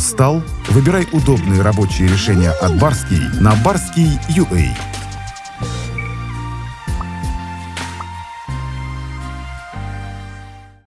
Устал? Выбирай удобные рабочие решения от Барский на Барский UA.